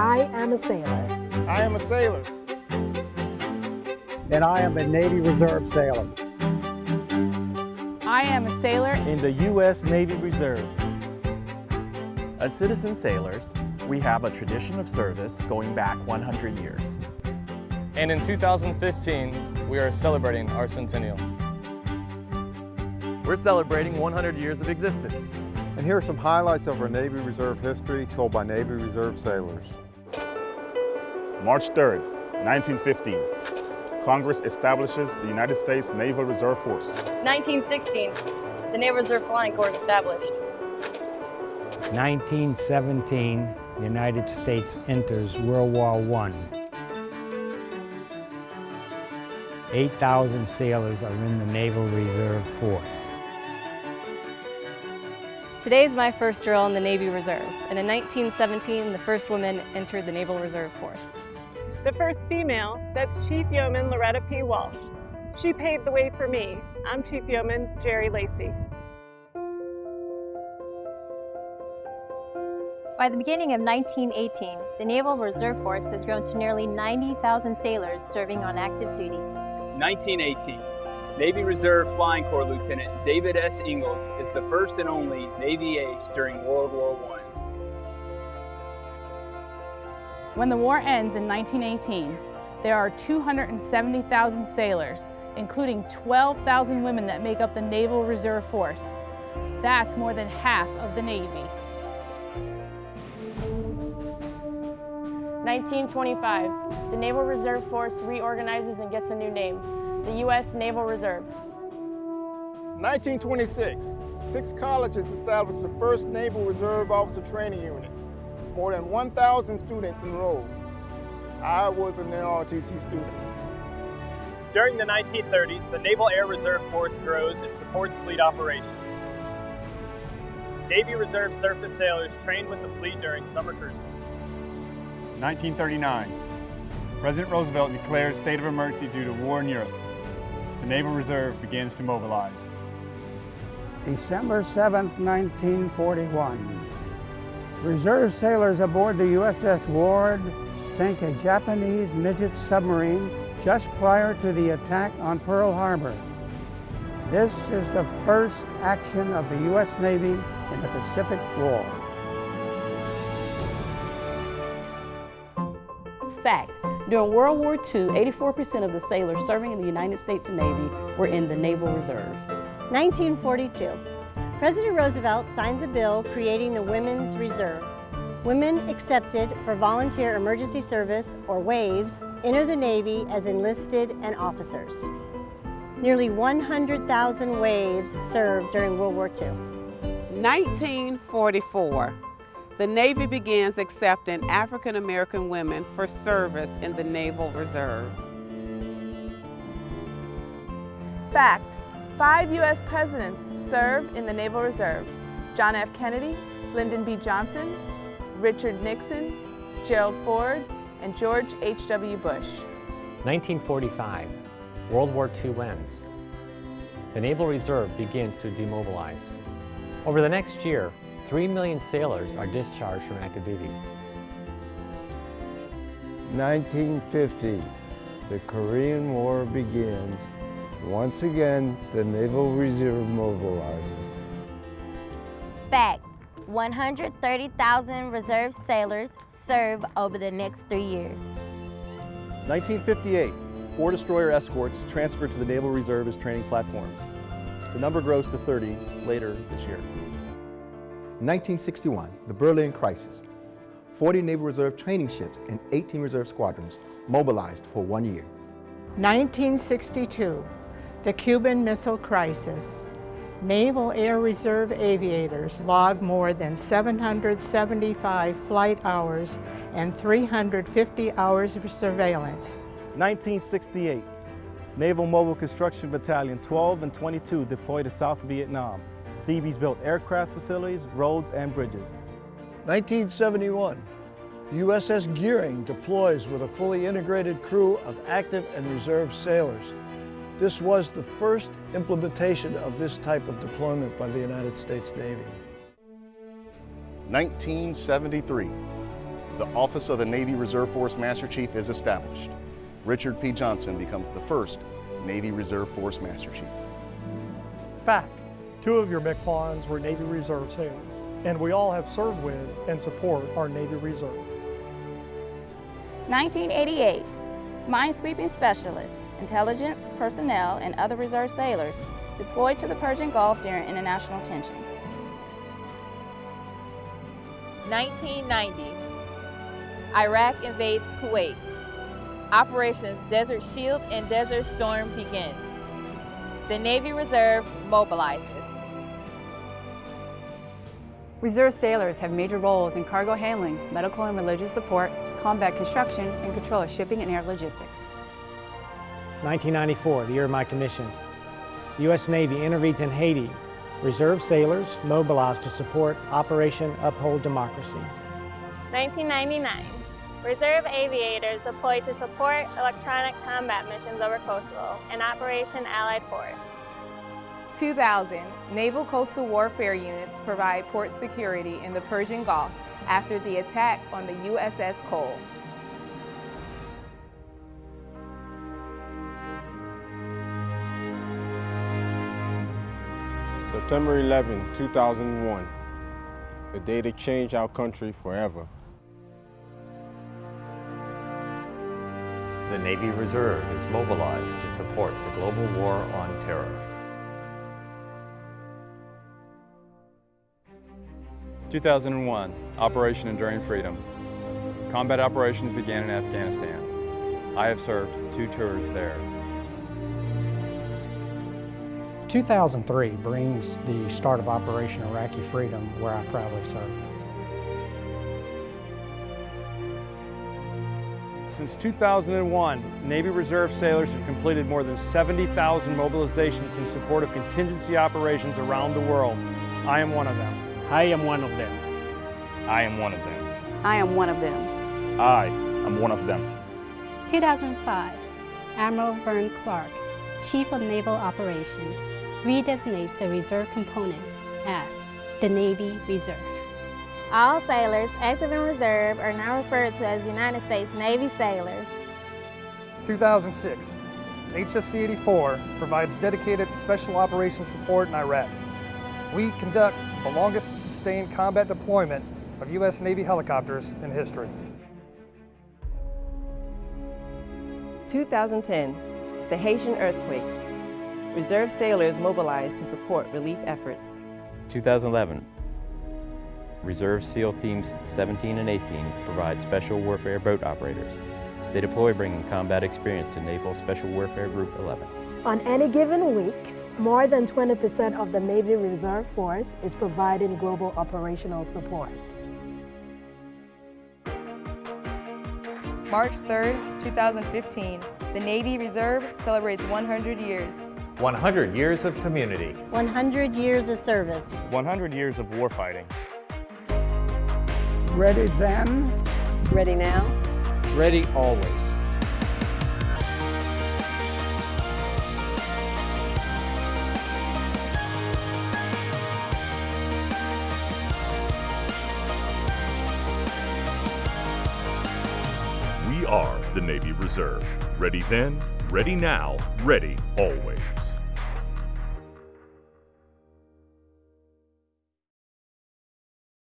I am a sailor. I am a sailor. And I am a Navy Reserve sailor. I am a sailor in the U.S. Navy Reserve. As citizen sailors, we have a tradition of service going back 100 years. And in 2015, we are celebrating our centennial. We're celebrating 100 years of existence. And here are some highlights of our Navy Reserve history told by Navy Reserve sailors. March 3rd, 1915. Congress establishes the United States Naval Reserve Force. 1916. The Naval Reserve Flying Corps established. 1917. The United States enters World War I. 8,000 sailors are in the Naval Reserve Force. Today is my first drill in the Navy Reserve, and in 1917, the first woman entered the Naval Reserve Force. The first female, that's Chief Yeoman Loretta P. Walsh. She paved the way for me. I'm Chief Yeoman Jerry Lacey. By the beginning of 1918, the Naval Reserve Force has grown to nearly 90,000 sailors serving on active duty. 1918. Navy Reserve Flying Corps Lieutenant David S. Ingalls is the first and only Navy ace during World War I. When the war ends in 1918, there are 270,000 sailors, including 12,000 women that make up the Naval Reserve Force. That's more than half of the Navy. 1925, the Naval Reserve Force reorganizes and gets a new name, the U.S. Naval Reserve. 1926, six colleges established the first Naval Reserve Officer Training Units. More than 1,000 students enrolled. I was an NROTC student. During the 1930s, the Naval Air Reserve Force grows and supports fleet operations. Navy Reserve surface sailors trained with the fleet during summer cruises. 1939, President Roosevelt declares state of emergency due to war in Europe the Naval Reserve begins to mobilize. December 7, 1941. Reserve sailors aboard the USS Ward sank a Japanese midget submarine just prior to the attack on Pearl Harbor. This is the first action of the U.S. Navy in the Pacific War. Fact, during World War II, 84% of the sailors serving in the United States Navy were in the Naval Reserve. 1942. President Roosevelt signs a bill creating the Women's Reserve. Women accepted for volunteer emergency service, or WAVES, enter the Navy as enlisted and officers. Nearly 100,000 WAVES served during World War II. 1944 the Navy begins accepting African American women for service in the Naval Reserve. Fact, five U.S. presidents served in the Naval Reserve. John F. Kennedy, Lyndon B. Johnson, Richard Nixon, Gerald Ford, and George H.W. Bush. 1945, World War II ends. The Naval Reserve begins to demobilize. Over the next year, 3 million sailors are discharged from active duty. 1950, the Korean War begins. Once again, the Naval Reserve mobilizes. Fact, 130,000 reserve sailors serve over the next three years. 1958, four destroyer escorts transferred to the Naval Reserve as training platforms. The number grows to 30 later this year. 1961, the Berlin crisis. 40 Naval Reserve training ships and 18 reserve squadrons mobilized for one year. 1962, the Cuban Missile Crisis. Naval Air Reserve aviators logged more than 775 flight hours and 350 hours of surveillance. 1968, Naval Mobile Construction Battalion 12 and 22 deployed to South Vietnam. Seabees built aircraft facilities, roads, and bridges. 1971, USS Gearing deploys with a fully integrated crew of active and reserve sailors. This was the first implementation of this type of deployment by the United States Navy. 1973, The Office of the Navy Reserve Force Master Chief is established. Richard P. Johnson becomes the first Navy Reserve Force Master Chief. Fact, two of your MCPONs were Navy Reserve sailors, and we all have served with and support our Navy Reserve. 1988, minesweeping specialists, intelligence, personnel, and other reserve sailors deployed to the Persian Gulf during international tensions. 1990, Iraq invades Kuwait. Operations Desert Shield and Desert Storm begin. The Navy Reserve mobilizes. Reserve sailors have major roles in cargo handling, medical and religious support, combat construction, and control of shipping and air logistics. 1994, the year of my commission. The U.S. Navy intervenes in Haiti. Reserve sailors mobilized to support Operation Uphold Democracy. 1999, Reserve aviators deployed to support electronic combat missions over Kosovo and Operation Allied Force. 2000, Naval Coastal Warfare units provide port security in the Persian Gulf after the attack on the USS Cole. September 11, 2001, the day that changed our country forever. The Navy Reserve is mobilized to support the global war on terror. 2001, Operation Enduring Freedom. Combat operations began in Afghanistan. I have served two tours there. 2003 brings the start of Operation Iraqi Freedom, where I proudly served. Since 2001, Navy Reserve sailors have completed more than 70,000 mobilizations in support of contingency operations around the world. I am one of them. I am one of them. I am one of them. I am one of them. I am one of them. 2005, Admiral Vern Clark, Chief of Naval Operations, redesignates the reserve component as the Navy Reserve. All sailors active in reserve are now referred to as United States Navy sailors. 2006, HSC-84 provides dedicated special operations support in Iraq. We conduct the longest sustained combat deployment of U.S. Navy helicopters in history. 2010, the Haitian earthquake. Reserve sailors mobilized to support relief efforts. 2011, Reserve SEAL Teams 17 and 18 provide special warfare boat operators. They deploy bringing combat experience to Naval Special Warfare Group 11. On any given week, more than 20% of the Navy Reserve Force is providing global operational support. March 3rd, 2015, the Navy Reserve celebrates 100 years. 100 years of community. 100 years of service. 100 years of warfighting. Ready then? Ready now? Ready always. Are the Navy Reserve. Ready then, ready now, ready always.